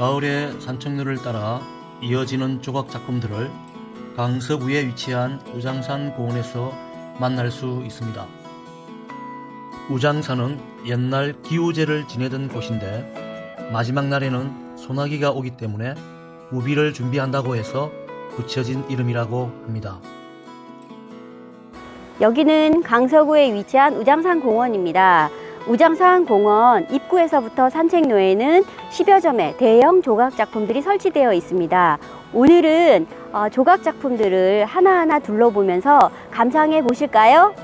가을의 산책로를 따라 이어지는 조각 작품들을 강서 구에 위치한 우장산 공원에서 만날 수 있습니다. 우장산은 옛날 기우제를 지내던 곳인데 마지막 날에는 소나기가 오기 때문에 무비를 준비한다고 해서 붙여진 이름이라고 합니다. 여기는 강서구에 위치한 우장산 공원입니다. 우장산 공원 입구에서부터 산책로에는 10여 점의 대형 조각 작품들이 설치되어 있습니다. 오늘은 어, 조각 작품들을 하나하나 둘러보면서 감상해 보실까요?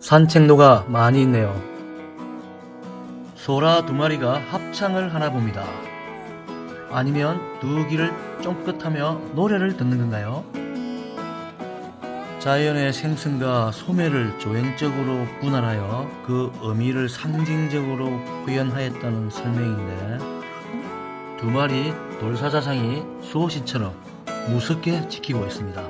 산책로가 많이 있네요. 소라 두 마리가 합창을 하나 봅니다. 아니면 두 귀를 쫑긋하며 노래를 듣는 건가요? 자연의 생성과 소멸을 조형적으로 분할하여 그 의미를 상징적으로 표현하였다는 설명인데 두 마리 돌사자상이 수호신처럼 무섭게 지키고 있습니다.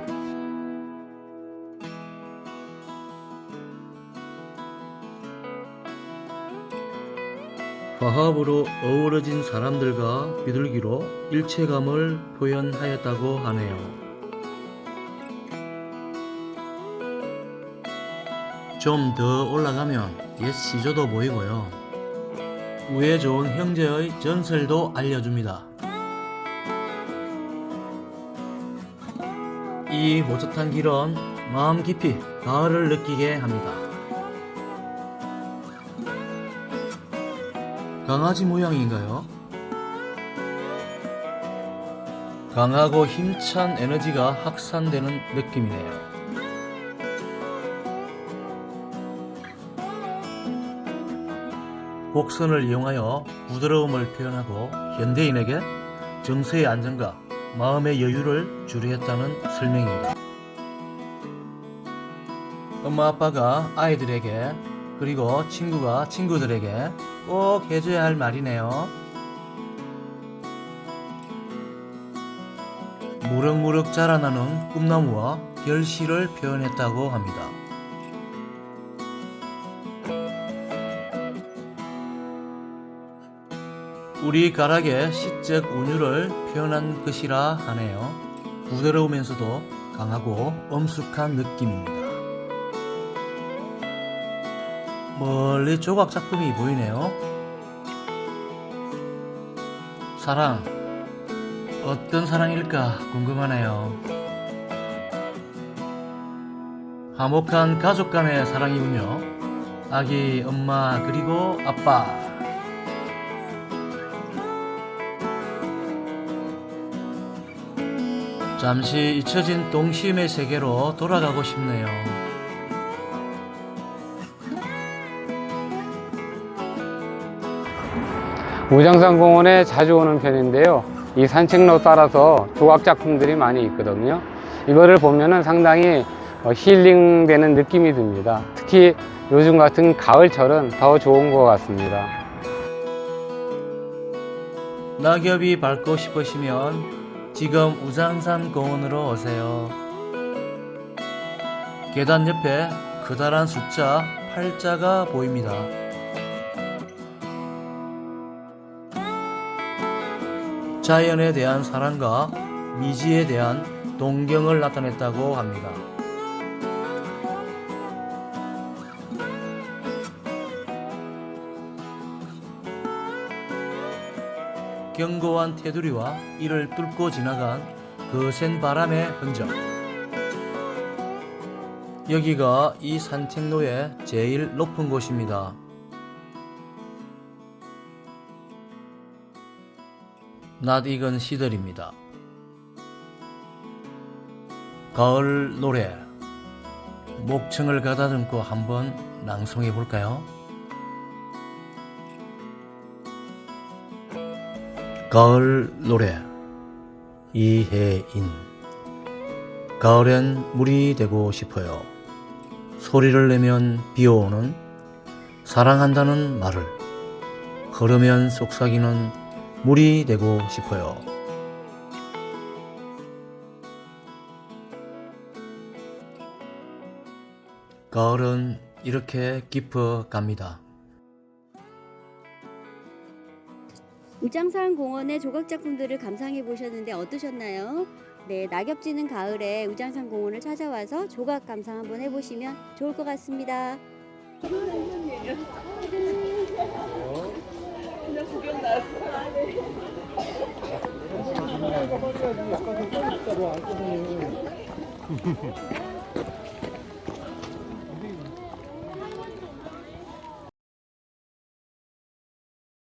화합으로 어우러진 사람들과 비둘기로 일체감을 표현하였다고 하네요. 좀 더 올라가면 옛 시조도 보이고요. 우애 좋은 형제의 전설도 알려줍니다. 이 모젓한 길은 마음 깊이 가을을 느끼게 합니다. 강아지 모양인가요? 강하고 힘찬 에너지가 확산되는 느낌이네요. 곡선을 이용하여 부드러움을 표현하고 현대인에게 정서의 안정과 마음의 여유를 주려했다는 설명입니다. 엄마 아빠가 아이들에게 그리고 친구가 친구들에게 꼭 해줘야 할 말이네요. 무럭무럭 자라나는 꿈나무와 결실을 표현했다고 합니다. 우리 가락의 시적 운율을 표현한 것이라 하네요. 부드러우면서도 강하고 엄숙한 느낌입니다. 멀리 조각 작품이 보이네요. 사랑, 어떤 사랑일까 궁금하네요. 화목한 가족 간의 사랑이군요. 아기, 엄마, 그리고 아빠. 잠시 잊혀진 동심의 세계로 돌아가고 싶네요. 우장산 공원에 자주 오는 편인데요. 이 산책로 따라서 조각 작품들이 많이 있거든요. 이거를 보면은 상당히 어, 힐링되는 느낌이 듭니다. 특히 요즘 같은 가을철은 더 좋은 것 같습니다. 낙엽이 밟고 싶으시면 지금 우장산 공원으로 오세요. 계단 옆에 커다란 숫자 8자가 보입니다. 자연에 대한 사랑과 미지에 대한 동경을 나타냈다고 합니다. 견고한 테두리와 이를 뚫고 지나간 거센 바람의 흔적. 여기가 이 산책로의 제일 높은 곳입니다. 낯 익은 시들입니다. 가을 노래 목청을 가다듬고 한번 낭송해 볼까요? 가을 노래 이혜인 가을엔 물이 되고 싶어요. 소리를 내면 비오는 사랑한다는 말을 걸으면 속삭이는 물이 되고 싶어요. 가을은 이렇게 깊어 갑니다. 우장산 공원의 조각 작품들을 감상해 보셨는데 어떠셨나요? 네, 낙엽 지는 가을에 우장산 공원을 찾아와서 조각 감상 한번 해보시면 좋을 것 같습니다. 있다고 안 꺼내요.